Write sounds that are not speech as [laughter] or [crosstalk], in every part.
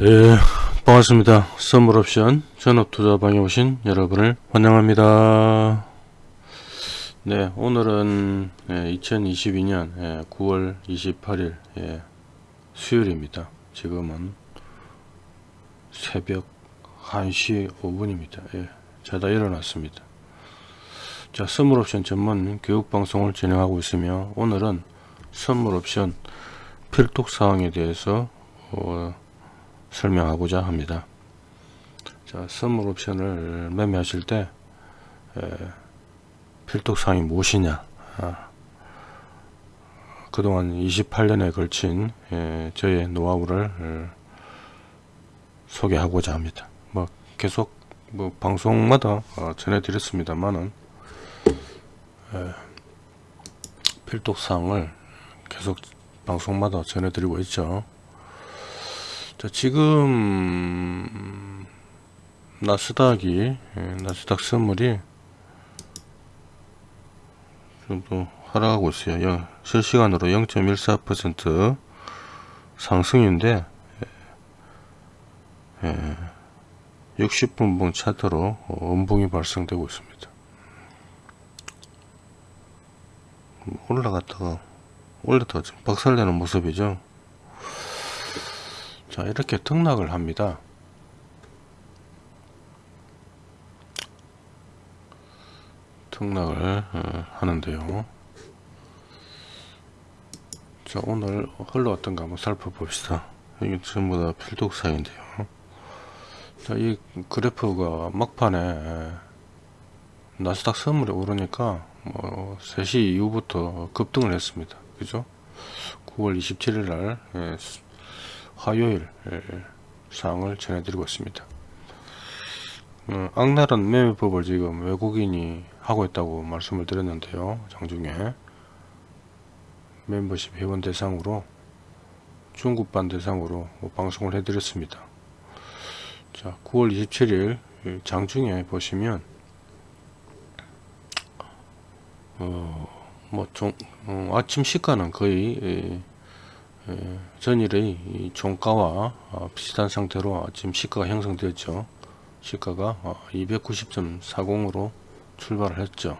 네, 반갑습니다. 선물옵션 전업투자방에 오신 여러분을 환영합니다. 네, 오늘은 2022년 9월 28일 수요일입니다. 지금은 새벽 1시 5분입니다. 예, 자다 일어났습니다. 자, 선물옵션 전문 교육방송을 진행하고 있으며 오늘은 선물옵션 필독사항에 대해서 어, 설명하고자 합니다. 자, 선물 옵션을 매매하실 때 에, 필독사항이 무엇이냐 아, 그동안 28년에 걸친 에, 저의 노하우를 에, 소개하고자 합니다. 뭐 계속 뭐 방송마다 어, 전해드렸습니다만은 필독사항을 계속 방송마다 전해드리고 있죠. 자, 지금 나스닥이 예, 나스닥 선물이 좀더 하락하고 있어요. 실시간으로 0.14% 상승인데 60분봉 예, 차트로 음봉이 발생되고 있습니다. 올라갔다가 올렸다가 좀 박살내는 모습이죠. 자 이렇게 등락을 합니다. 등락을 어, 하는데요. 자 오늘 흘러왔던가 한번 살펴봅시다. 이게 전부 다 필독사인데요. 자이 그래프가 막판에 나스닥 선물이 오르니까 뭐 3시 이후부터 급등을 했습니다. 그죠? 9월 27일 날 예, 화요일 사항을 전해드리고 있습니다. 어, 악랄한 매매법을 지금 외국인이 하고 있다고 말씀을 드렸는데요. 장중에 멤버십 회원 대상으로 중국반 대상으로 방송을 해드렸습니다. 자, 9월 27일 장중에 보시면 어, 뭐 좀, 어, 아침 시가는 거의 예, 전일의 종가와 어, 비슷한 상태로 지금 시가가 형성되었죠. 시가가 290.40으로 어, 출발을 했죠.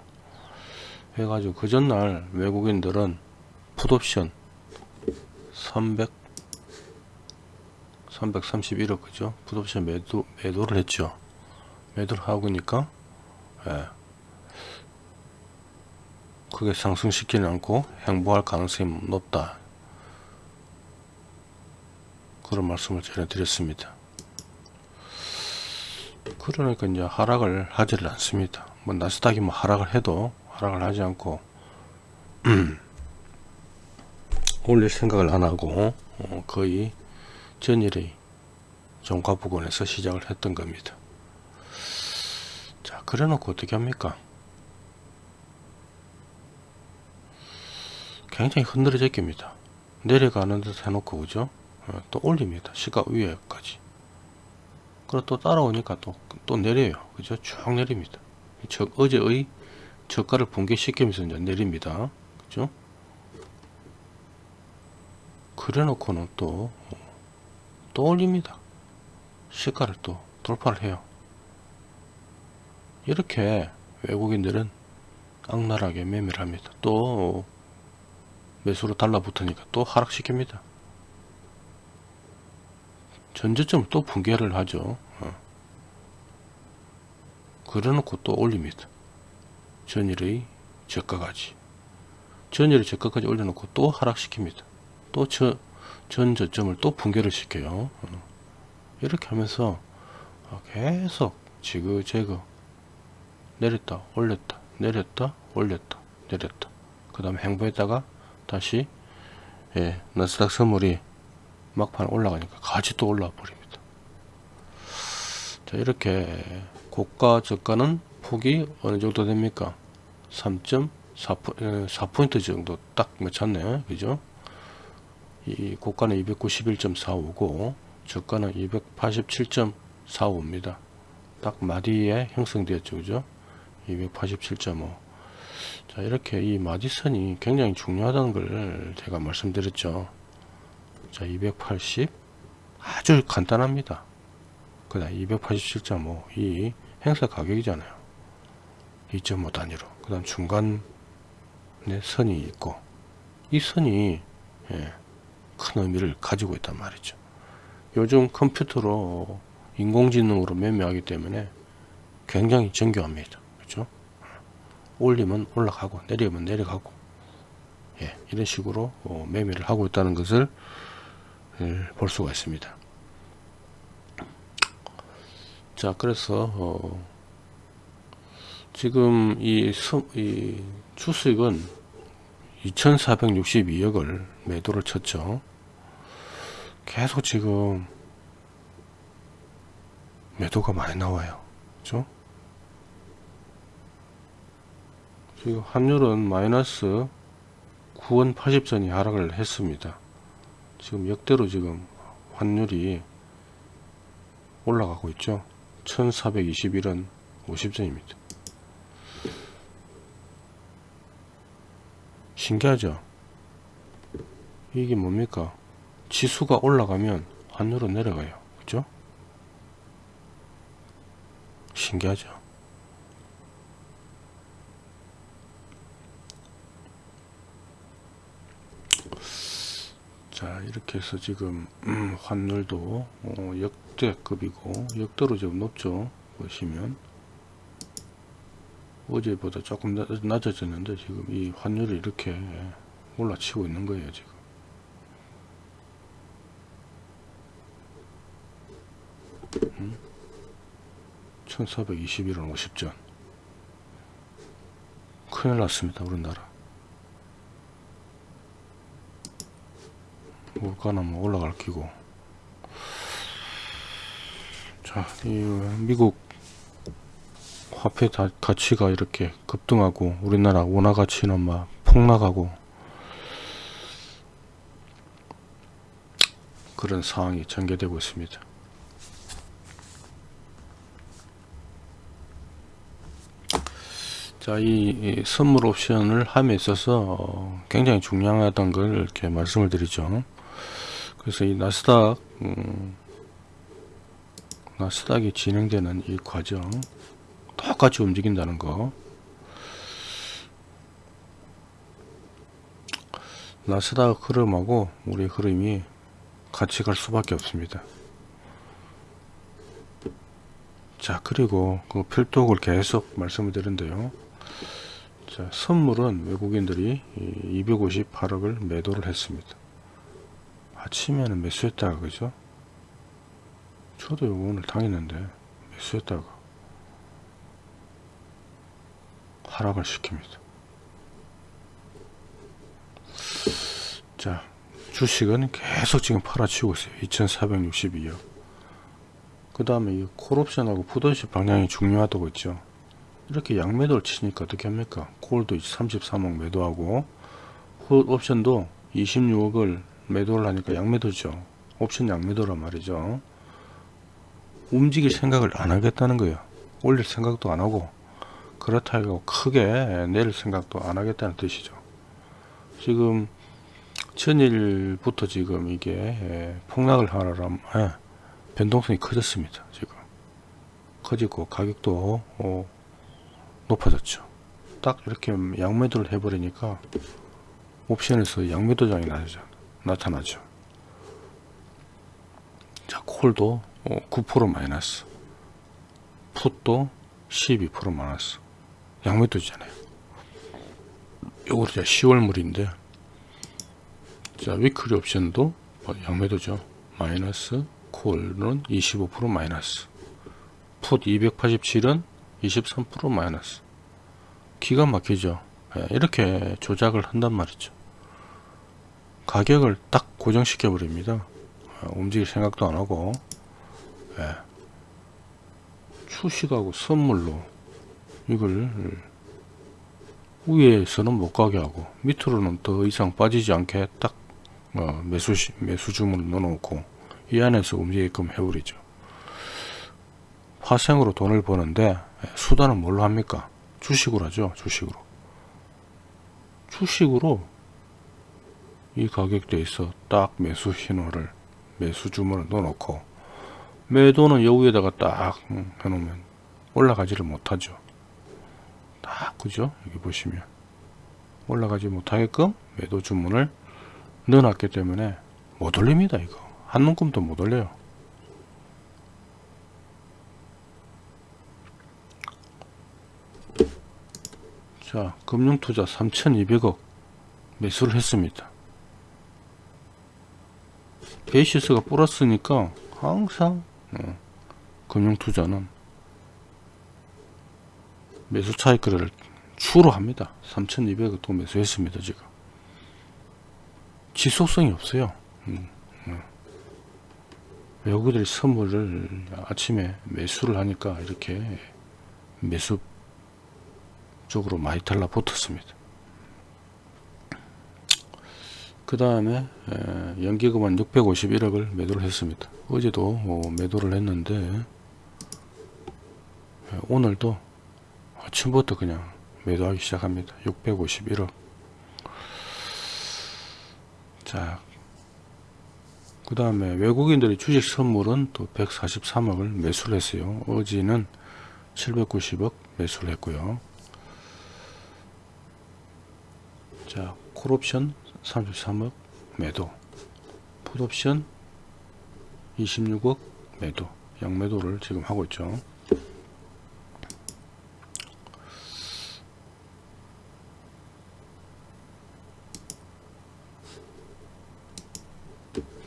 해가지고 그 전날 외국인들은 풋옵션 300 331억 그죠? 풋옵션 매도 매도를 했죠. 매도를 하고 니까 예. 크게 상승시키지 않고 행보할 가능성이 높다. 그런 말씀을 전해드렸습니다. 그러니까 이제 하락을 하지를 않습니다. 뭐 나스닥이 뭐 하락을 해도 하락을 하지 않고 [clears throat] 올릴 생각을 안 하고 어 거의 전일의 종가 부근에서 시작을 했던 겁니다. 자, 그래 놓고 어떻게 합니까? 굉장히 흔들어져 깁니다. 내려가는 듯 해놓고, 그죠? 어, 또 올립니다. 시가 위에까지. 그리고 또 따라오니까 또, 또 내려요. 그죠? 쭉 내립니다. 저, 어제의 저가를 붕괴시키면서 이제 내립니다. 그죠? 그래 놓고는 또, 또 올립니다. 시가를 또 돌파를 해요. 이렇게 외국인들은 악랄하게 매매를 합니다. 또 매수로 달라붙으니까 또 하락시킵니다. 전저점을 또 붕괴를 하죠. 어. 그래놓고 또 올립니다. 전일의 저가까지. 전일의 저가까지 올려놓고 또 하락시킵니다. 또 저, 전저점을 또 붕괴를 시켜요. 어. 이렇게 하면서 계속 지그재그 내렸다 올렸다 내렸다 올렸다 내렸다 그 다음에 행보했다가 다시 예, 나스닥 선물이 막판 올라가니까 같이 또 올라와 버립니다. 자 이렇게 고가 저가는 폭이 어느 정도 됩니까? 3.4포인트 어, 정도 딱 맞췄네. 그죠? 이 고가는 291.45고 저가는 287.45입니다. 딱 마디에 형성되었죠. 그죠? 287.5 자 이렇게 이 마디선이 굉장히 중요하다는 걸 제가 말씀드렸죠 자 280, 아주 간단합니다. 그 다음 287.5 이 행사 가격이잖아요. 2.5 단위로. 그 다음 중간에 선이 있고 이 선이 예, 큰 의미를 가지고 있단 말이죠. 요즘 컴퓨터로 인공지능으로 매매하기 때문에 굉장히 정교합니다. 그렇죠? 올리면 올라가고 내리면 내려가고 예, 이런 식으로 어, 매매를 하고 있다는 것을 예, 볼 수가 있습니다. 자, 그래서 어, 지금 이, 수, 이 주식은 2462억을 매도를 쳤죠. 계속 지금 매도가 많이 나와요. 그죠? 지금 환율은 마이너스 9원 80전이 하락을 했습니다. 지금 역대로 지금 환율이 올라가고 있죠. 1421원 50전입니다. 신기하죠? 이게 뭡니까? 지수가 올라가면 환율은 내려가요. 그죠? 신기하죠? 자 이렇게 해서 지금 음, 환율도 어, 역대급이고 역대로 지금 높죠 보시면. 어제보다 조금 낮아졌는데 지금 이 환율이 이렇게 올라치고 있는 거예요 지금. 음? 1421원 50전. 큰일 났습니다 우리나라 물가는 뭐 올라갈 기고 자, 이 미국 화폐 다, 가치가 이렇게 급등하고 우리나라 원화 가치는 막 폭락하고 그런 상황이 전개되고 있습니다. 자, 이, 이 선물 옵션을 함에 있어서 굉장히 중요하다는 걸 이렇게 말씀을 드리죠. 그래서 이 나스닥, 음, 나스닥이 진행되는 이 과정, 똑같이 움직인다는 거. 나스닥 흐름하고 우리 흐름이 같이 갈 수밖에 없습니다. 자 그리고 그 필독을 계속 말씀을 드린데요. 자 선물은 외국인들이 258억을 매도를 했습니다. 아침에는 매수했다가 그죠? 저도 오늘 당했는데 매수했다가 하락을 시킵니다. 자, 주식은 계속 지금 팔아치우고 있어요. 2462억. 그 다음에 이 콜옵션하고 푸드옵션 방향이 중요하다고 했죠. 이렇게 양매도를 치니까 어떻게 합니까? 콜도 33억 매도하고 옵션도 26억을 매도를 하니까 양매도죠. 옵션 양매도란 말이죠. 움직일 생각을 안 하겠다는 거예요. 올릴 생각도 안 하고 그렇다고 크게 내릴 생각도 안 하겠다는 뜻이죠. 지금 전일부터 지금 이게 예, 폭락을 하라면 예, 변동성이 커졌습니다. 지금 커지고 가격도 어, 높아졌죠. 딱 이렇게 양매도를 해버리니까 옵션에서 양매도장이 나 타나죠. 자, 콜도 9% 어, 마이너스, 풋도 12% 마이너스. 양매도잖아요. 요거 이제 10월 물인데 자 위클리 옵션도 뭐 양매도죠. 마이너스 콜은 25% 마이너스 풋 287은 23% 마이너스 기가 막히죠. 예, 이렇게 조작을 한단 말이죠. 가격을 딱 고정시켜 버립니다. 어, 움직일 생각도 안 하고 예. 추식하고 선물로 이걸 위에서는 못 가게 하고 밑으로는 더 이상 빠지지 않게 딱 어, 매수 매수 주문을 넣어놓고 이 안에서 움직이게끔 해버리죠. 화생으로 돈을 버는데 수단은 뭘로 합니까? 주식으로 하죠. 주식으로. 주식으로 이 가격대에서 딱 매수 신호를 매수 주문을 넣어놓고 매도는 여 위에다가 딱 음, 해놓으면 올라가지를 못하죠. 딱 그죠? 여기 보시면 올라가지 못하게끔 매도 주문을 넣어놨기 때문에 못 올립니다 이거 한 눈금도 못 올려요. 자 금융투자 3200억 매수를 했습니다. 베이시스가 플러스니까 항상 어, 금융투자는 매수 차익을 추로 합니다. 3,200억 또 매수했습니다. 지금 지속성이 없어요. 음, 음. 외국인들이 선물을 아침에 매수를 하니까 이렇게 매수 쪽으로 많이 달라붙었습니다. 그 다음에 연기금은 651억을 매도를 했습니다. 어제도 뭐 매도를 했는데 오늘도 아침부터 그냥 매도하기 시작합니다. 651억 자, 그 다음에 외국인들의 주식 선물은 또 143억을 매수를 했어요. 어제는 790억 매수를 했고요. 자, 콜옵션 33억 매도, 풋옵션 26억 매도, 양매도를 지금 하고 있죠.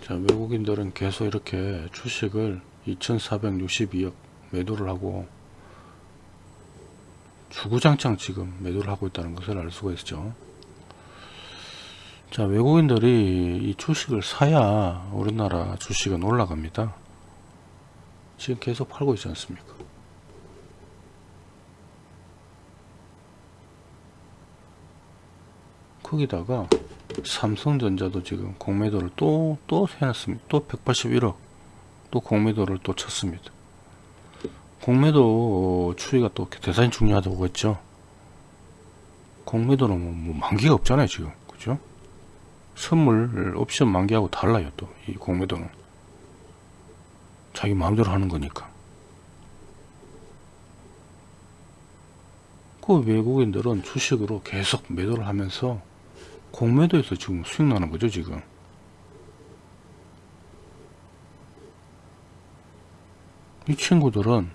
자, 외국인들은 계속 이렇게 주식을 2462억 매도를 하고 주구장창 지금 매도를 하고 있다는 것을 알 수가 있죠. 자 외국인들이 이 주식을 사야 우리나라 주식은 올라갑니다. 지금 계속 팔고 있지 않습니까? 거기다가 삼성전자도 지금 공매도를 또 또 해놨습니다. 또 181억 또 공매도를 또 쳤습니다. 공매도 추이가 또 대단히 중요하다고 했죠? 공매도는 뭐, 뭐 만기가 없잖아요 지금. 그죠 선물 옵션 만기하고 달라요 또. 이 공매도는. 자기 마음대로 하는 거니까. 그 외국인들은 주식으로 계속 매도를 하면서 공매도에서 지금 수익 나는 거죠 지금? 이 친구들은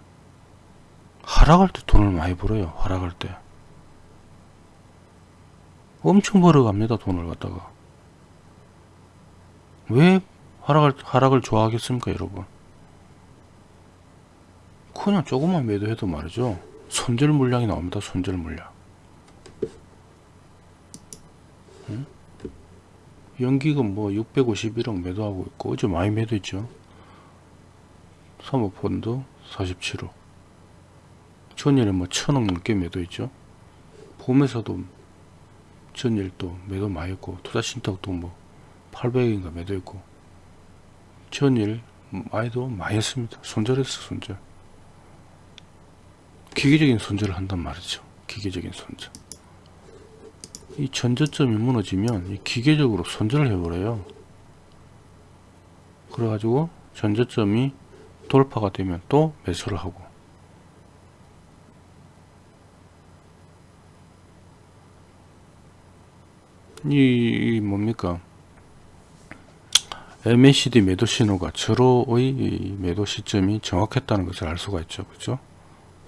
하락할 때 돈을 많이 벌어요 하락할 때. 엄청 벌어갑니다 돈을 갖다가 왜 하락을, 하락을 좋아하겠습니까 여러분? 그냥 조금만 매도해도 말이죠. 손절 물량이 나옵니다 손절 물량. 응? 연기금 뭐 651억 매도하고 있고 어제 많이 매도했죠. 사모펀드 47억. 전일에 뭐 천억 넘게 매도했죠. 봄에서도 전일 또 매도 많이 했고 투자신탁도 뭐 800인가 매도했고. 전일 많이도 많이 했습니다. 손절했어 손절. 기계적인 손절을 한단 말이죠. 기계적인 손절. 이 전저점이 무너지면 이 기계적으로 손절을 해버려요. 그래가지고 전저점이 돌파가 되면 또 매수를 하고. 이, 이 뭡니까 MACD 매도 신호가 절호의 매도 시점이 정확했다는 것을 알 수가 있죠. 그죠?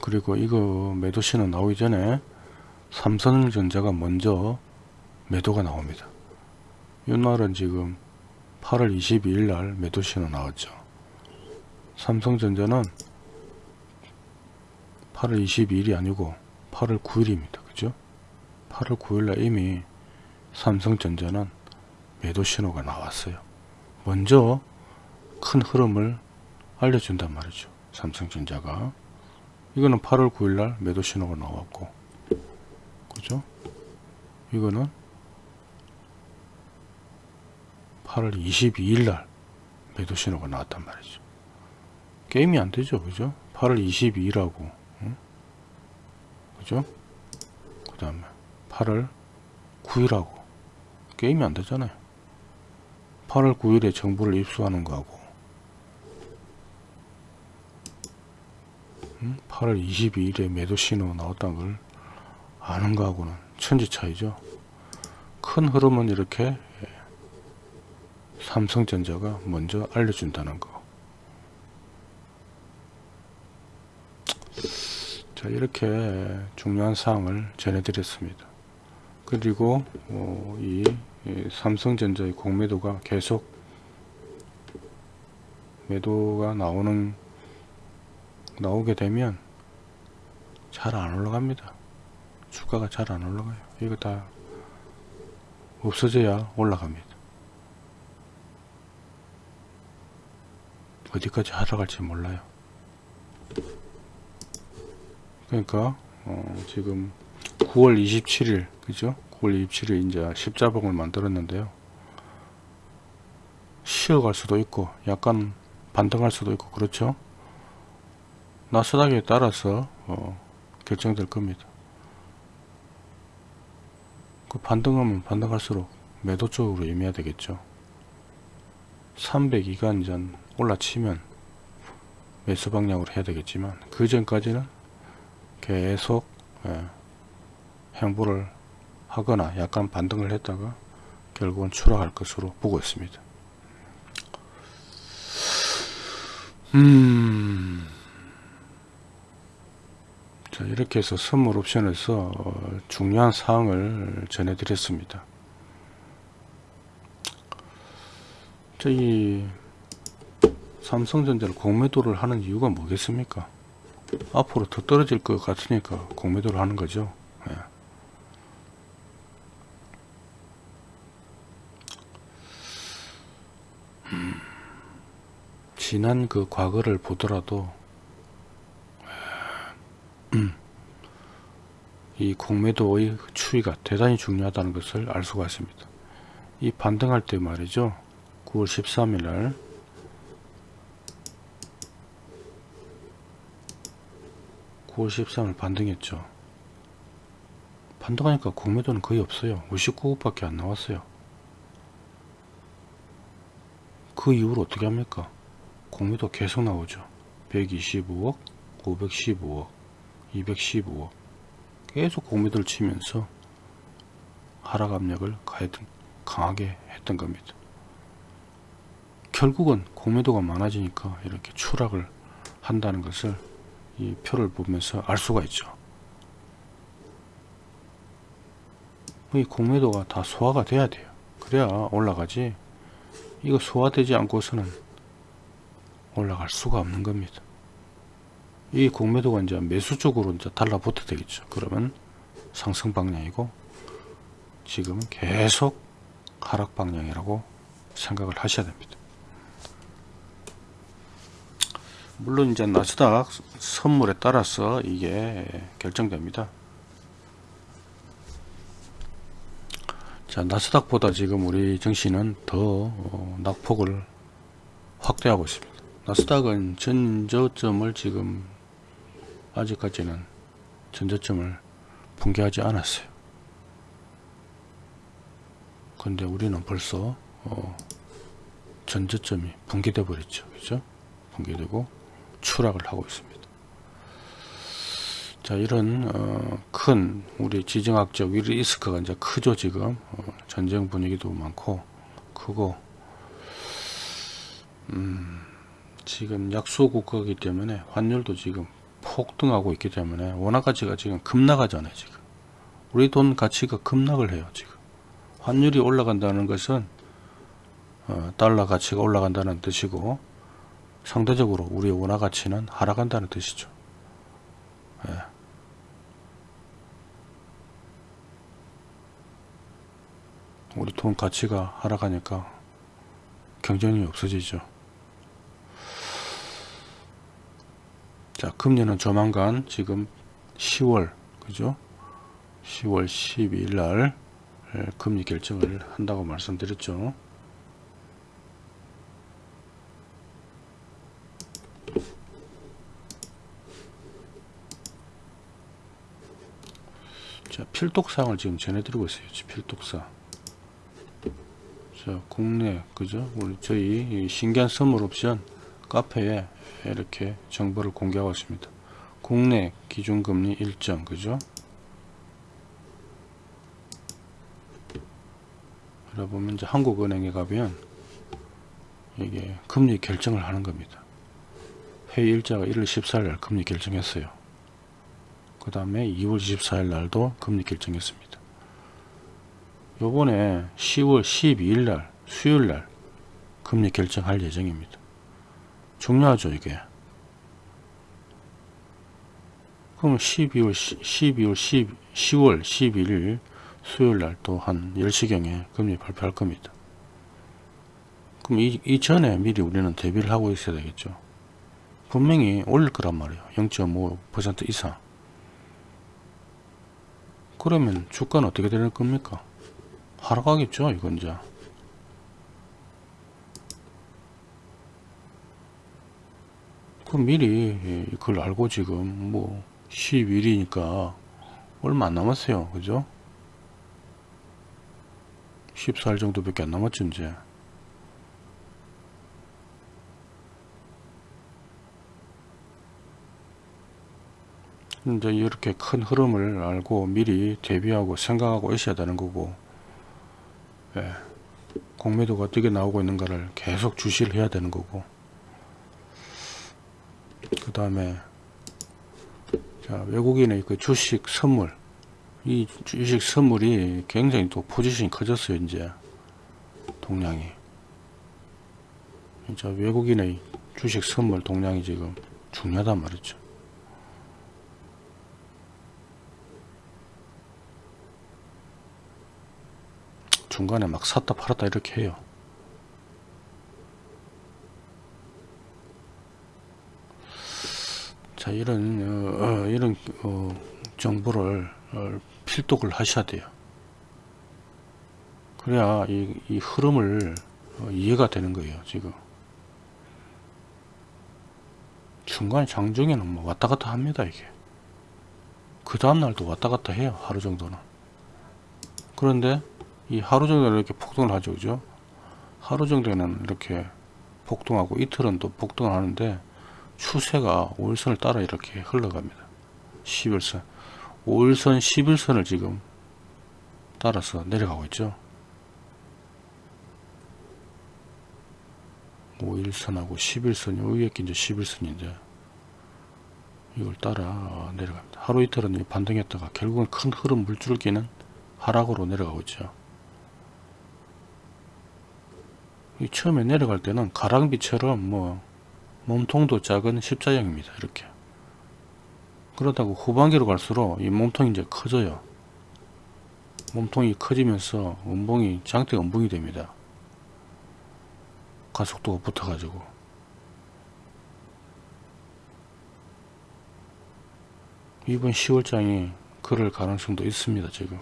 그리고 이거 매도 신호 나오기 전에 삼성전자가 먼저 매도가 나옵니다. 이날은 지금 8월 22일 날 매도 신호 나왔죠. 삼성전자는 8월 22일이 아니고 8월 9일입니다. 그죠? 8월 9일 날 이미 삼성전자는 매도 신호가 나왔어요 먼저 큰 흐름을 알려준단 말이죠 삼성전자가. 이거는 8월 9일날 매도 신호가 나왔고 그죠? 이거는 8월 22일날 매도 신호가 나왔단 말이죠. 게임이 안 되죠 그죠? 8월 22일하고 응? 그죠? 그 다음에 8월 9일하고 게임이 안 되잖아요 8월 9일에 정보를 입수하는 거하고 음? 8월 22일에 매도 신호 나왔다는 걸 아는 거하고는 천지 차이죠. 큰 흐름은 이렇게 예, 삼성전자가 먼저 알려준다는 거. 자 이렇게 중요한 사항을 전해드렸습니다. 그리고 어, 이, 이 삼성전자의 공매도가 계속 매도가 나오는 나오게 되면 잘 안 올라갑니다. 주가가 잘 안 올라가요. 이거 다 없어져야 올라갑니다. 어디까지 하락할지 몰라요. 그러니까 어, 지금 9월 27일 그죠? 9월 27일 이제 십자봉을 만들었는데요. 쉬어갈 수도 있고 약간 반등할 수도 있고 그렇죠? 나스닥에 따라서 어, 결정될 겁니다. 그 반등하면 반등할수록 매도 쪽으로 임해야 되겠죠. 302가 이제 올라치면 매수 방향으로 해야 되겠지만 그 전까지는 계속 예, 행보를 하거나 약간 반등을 했다가 결국은 추락할 것으로 보고 있습니다. 음. 자, 이렇게 해서 선물 옵션에서 어, 중요한 사항을 전해드렸습니다. 저희 삼성전자를 공매도를 하는 이유가 뭐겠습니까? 앞으로 더 떨어질 것 같으니까 공매도를 하는 거죠. 예. 지난 그 과거를 보더라도 음, 이 공매도의 추이가 대단히 중요하다는 것을 알 수가 있습니다. 이 반등할 때 말이죠. 9월 13일 날 (9월 13일) 반등했죠 반등하니까 공매도는 거의 없어요 59억 밖에 안 나왔어요 그 이후로 어떻게 합니까 공매도 계속 나오죠 125억 515억 215억 계속 공매도를 치면서 하락 압력을 강하게 했던 겁니다 결국은 공매도가 많아지니까 이렇게 추락을 한다는 것을 이 표를 보면서 알 수가 있죠. 이 공매도가 다 소화가 돼야 돼요. 그래야 올라가지. 이거 소화되지 않고서는 올라갈 수가 없는 겁니다. 이 공매도가 이제 매수 쪽으로 이제 달라붙어 되겠죠. 그러면 상승 방향이고 지금은 계속 하락 방향이라고 생각을 하셔야 됩니다. 물론 이제 나스닥 선물에 따라서 이게 결정됩니다. 자 나스닥보다 지금 우리 증시는 더 어, 낙폭을 확대하고 있습니다. 나스닥은 전저점을 지금 아직까지는 전저점을 붕괴하지 않았어요. 근데 우리는 벌써 어, 전저점이 붕괴돼 버렸죠. 그죠? 붕괴되고 추락을 하고 있습니다. 자 이런 어, 큰 우리 지정학적 리스크가 이제 크죠 지금 어, 전쟁 분위기도 많고 크고 음, 지금 약소 국가이기 때문에 환율도 지금 폭등하고 있기 때문에 원화 가치가 지금 급락하잖아요 지금 우리 돈 가치가 급락을 해요 지금 환율이 올라간다는 것은 어, 달러 가치가 올라간다는 뜻이고 상대적으로 우리의 원화 가치는 하락한다는 뜻이죠. 예. 우리 돈 가치가 하락하니까 경쟁력이 없어지죠. 자, 금리는 조만간 지금 10월, 그죠? 10월 12일 날 예, 금리 결정을 한다고 말씀드렸죠. 자, 필독사항을 지금 전해드리고 있어요. 필독사. 자, 자, 국내, 그죠? 우리 저희 이 신기한 선물 옵션 카페에 이렇게 정보를 공개하고 있습니다. 국내 기준금리 일정, 그죠? 보면 이제 한국은행에 가면 이게 금리 결정을 하는 겁니다. 회의 일자가 1월 14일 날 금리 결정했어요. 그 다음에 2월 24일 날도 금리 결정했습니다. 요번에 10월 12일 날 수요일 날 금리 결정할 예정입니다. 중요하죠 이게. 그럼 12월 12월 10, 10월 12일 수요일 날 또 한 10시경에 금리 발표할 겁니다. 그럼 이, 이 전에 미리 우리는 대비를 하고 있어야 되겠죠. 분명히 올릴 거란 말이에요. 0.5% 이상. 그러면 주가는 어떻게 되는 겁니까? 하락하겠죠, 이건 이제. 그 미리 그걸 알고 지금 뭐 11일이니까 얼마 안 남았어요. 그죠? 14일 정도밖에 안 남았죠, 이제. 이제 이렇게 큰 흐름을 알고 미리 대비하고 생각하고 있어야 되는 거고 예, 공매도가 어떻게 나오고 있는가를 계속 주시를 해야 되는 거고. 그 다음에 외국인의 그 주식 선물. 이 주식 선물이 굉장히 또 포지션이 커졌어요 이제. 동량이. 자 외국인의 주식 선물 동량이 지금 중요하단 말이죠 중간에 막 샀다 팔았다 이렇게 해요. 자 이런 어, 어, 이런 어, 정보를 어, 필독을 하셔야 돼요. 그래야 이, 이 흐름을 어, 이해가 되는 거예요. 지금 중간 장중에는 뭐 왔다 갔다 합니다. 이게 그 다음날도 왔다 갔다 해요. 하루 정도는 그런데 이 하루 정도는 이렇게 폭등을 하죠. 그죠? 하루 정도는 이렇게 폭등하고 이틀은 또 폭등을 하는데 추세가 5일선을 따라 이렇게 흘러갑니다. 11선. 5일선, 11선을 지금 따라서 내려가고 있죠. 5일선하고 11선, 요 위에 게 이제 11선인데 이걸 따라 내려갑니다. 하루 이틀은 반등했다가 결국은 큰 흐름 물줄기는 하락으로 내려가고 있죠. 처음에 내려갈 때는 가랑비처럼 뭐 몸통도 작은 십자형입니다. 이렇게. 그러다가 후반기로 갈수록 이 몸통이 이제 커져요. 몸통이 커지면서 음봉이 장대 음봉이 됩니다. 가속도가 붙어가지고. 이번 10월장이 그럴 가능성도 있습니다. 지금.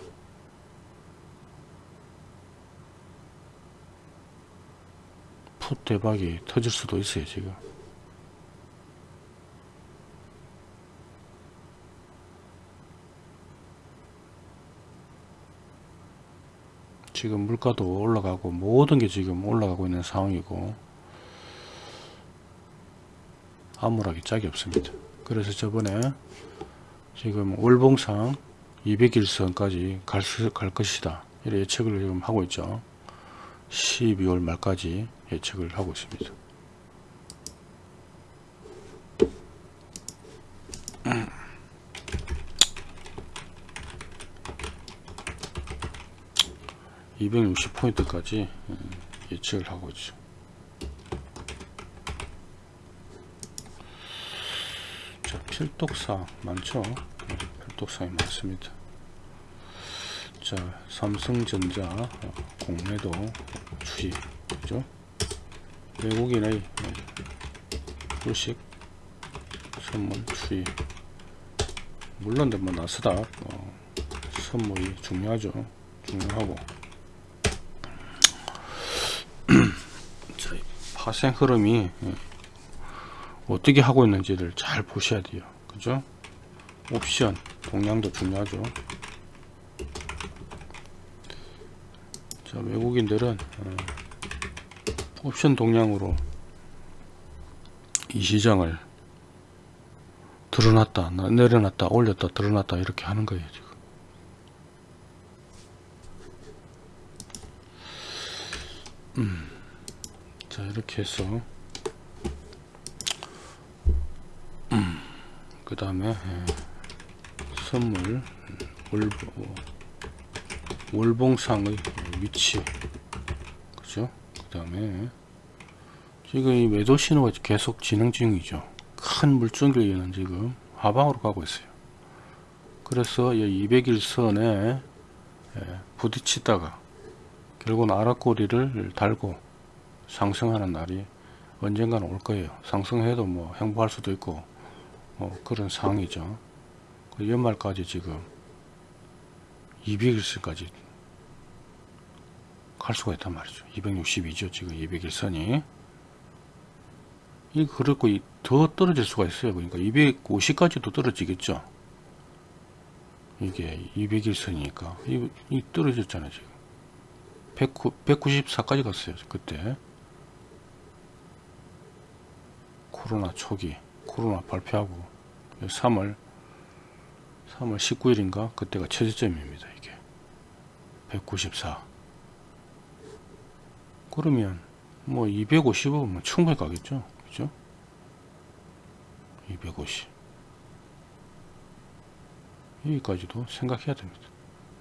풋 대박이 터질 수도 있어요 지금. 지금 물가도 올라가고 모든 게 지금 올라가고 있는 상황이고 암울하기 짝이 없습니다. 그래서 저번에 지금 월봉상 200일선까지 갈, 수, 갈 것이다. 이런 예측을 지금 하고 있죠 12월 말까지 예측을 하고 있습니다. 음. (260 포인트까지) 음, 예측을 하고 있죠. 자, 필독사 많죠? 네, 필독사이 많습니다. 자, 삼성전자 어, 공매도 추이 그죠? 외국인의 주식 선물 추이. 물론 뭐 나스닥 어, 선물이 중요하죠. 중요하고. [clears throat] 파생 흐름이 예, 어떻게 하고 있는지를 잘 보셔야 돼요. 그죠? 옵션 동량도 중요하죠 자 외국인들은 어, 옵션 동량으로 이 시장을 드러났다 나- 내려놨다 올렸다 드러났다 이렇게 하는 거예요 지금. 음, 자 이렇게 해서. 음, 그 다음에 선물 월, 월봉상의 위치. 그죠? 그 다음에 지금 이 매도 신호가 계속 진행 중이죠. 큰 물줄기는 지금 하방으로 가고 있어요. 그래서 이 200일선에 부딪히다가 결국은 아랫꼬리를 달고 상승하는 날이 언젠가는 올 거예요. 상승해도 뭐 행보할 수도 있고 뭐 그런 상황이죠. 그 연말까지 지금 200일선까지 갈 수가 있단 말이죠. 262죠 지금 200일선이. 이 그렇고 이더 떨어질 수가 있어요. 그러니까 250까지도 떨어지겠죠. 이게 200일선이니까. 이, 이 떨어졌잖아요 지금. 194까지 갔어요 그때. 코로나 초기 코로나 발표하고. 3월 3월 19일인가? 그때가 최저점입니다 194 그러면 뭐 250은 충분히 가겠죠? 그죠? 250 여기까지도 생각해야 됩니다.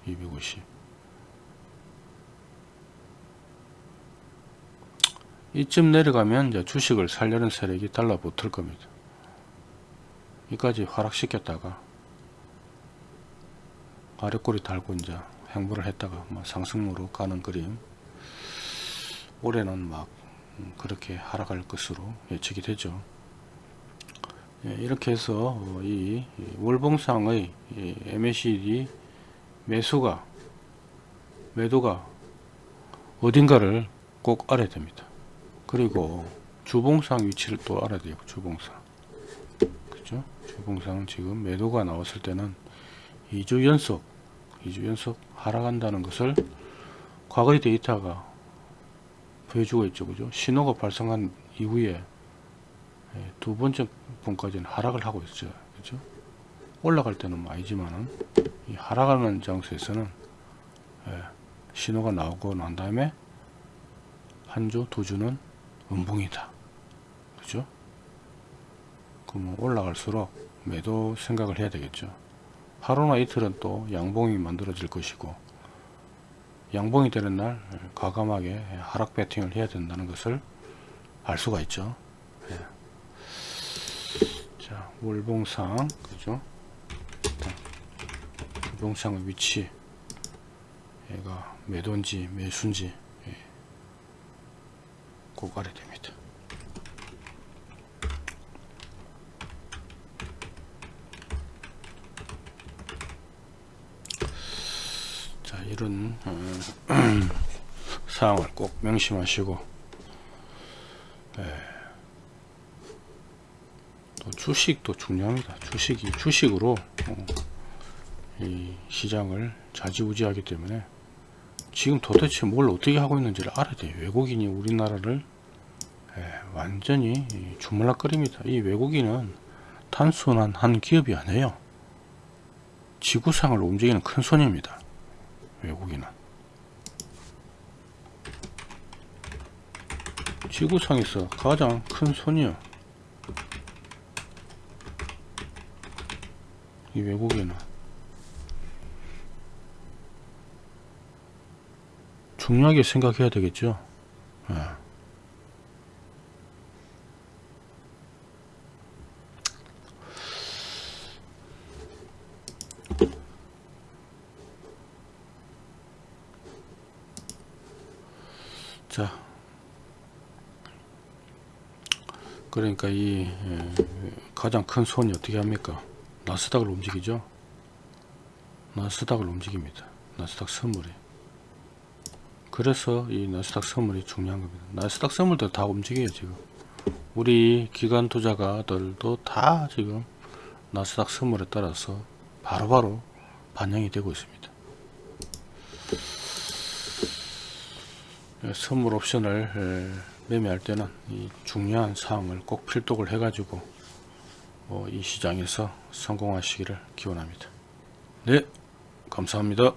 250 이쯤 내려가면 이제 주식을 살려는 세력이 달라붙을 겁니다. 여기까지 하락시켰다가 아래꼬리 달고 이제 행보를 했다가 뭐 상승으로 가는 그림 올해는 막 음, 그렇게 하락할 것으로 예측이 되죠. 예, 이렇게 해서 어, 이 월봉상의 MACD 매수가 매도가 어딘가를 꼭 알아야 됩니다. 그리고 주봉상 위치를 또 알아야 돼요 주봉상. 그죠? 주봉상 지금 매도가 나왔을 때는 2주 연속 2주 연속 하락한다는 것을 과거의 데이터가 보여주고 있죠. 그죠? 신호가 발생한 이후에 예, 두 번째 분까지는 하락을 하고 있죠 그죠? 올라갈 때는 뭐 아니지만은 이 하락하는 장소에서는 예, 신호가 나오고 난 다음에 한 주, 두 주는 음봉이다. 그죠? 그러면 올라갈수록 매도 생각을 해야 되겠죠 하루나 이틀은 또 양봉이 만들어질 것이고 양봉이 되는 날 과감하게 하락 배팅을 해야 된다는 것을 알 수가 있죠 예. 자 월봉상 그죠 월봉상의 위치 얘가 매도인지 매수인지 예. 꼭 알아야 됩니다 자 이런 어, [clears throat] 사항을 꼭 명심하시고 예. 또 주식도 중요합니다. 주식이 주식으로 어, 이 시장을 좌지우지하기 때문에 지금 도대체 뭘 어떻게 하고 있는지를 알아야 돼요. 외국인이 우리나라를 예, 완전히 주물락거립니다. 이 외국인은 단순한 한 기업이 아니에요. 지구상을 움직이는 큰 손입니다 외국인은? 지구상에서 가장 큰 손이요. 이 외국인은? 중요하게 생각해야 되겠죠? 예. 자 그러니까 이 예, 가장 큰 손이 어떻게 합니까? 나스닥을 움직이죠? 나스닥을 움직입니다. 나스닥 선물이. 그래서 이 나스닥 선물이 중요한 겁니다. 나스닥 선물도 다 움직여요 지금. 우리 기관 투자가들도 다 지금 나스닥 선물에 따라서 바로바로 반영이 되고 있습니다. 선물 옵션을 매매할 때는 이 중요한 사항을 꼭 필독을 해가지고 어, 이 시장에서 성공하시기를 기원합니다. 네, 감사합니다.